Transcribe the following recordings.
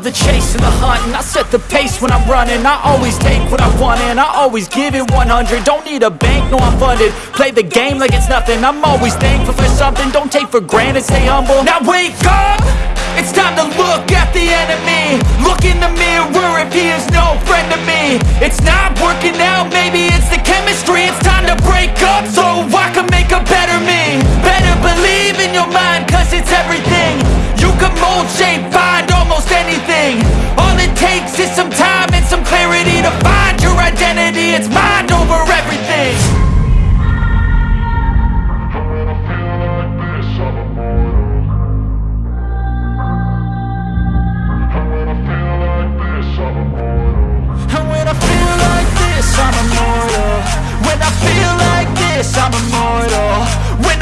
the chase and the hunting. I set the pace when I'm running. I always take what I want and I always give it 100 Don't need a bank, no I'm funded. Play the game like it's nothing. I'm always thankful for something. Don't take for granted, stay humble. Now wake up! It's time to look at the enemy. Look in the mirror if he is no it's mind over everything. I feel like this, I'm immortal. When I feel like this, I'm immortal. When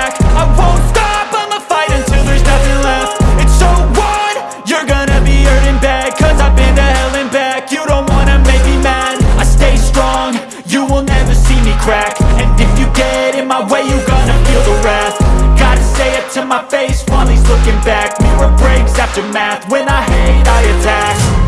you will never see me crack. And if you get in my way, you're gonna feel the wrath. Gotta say it to my face while he's looking back. Mirror breaks after math, when I hate I attack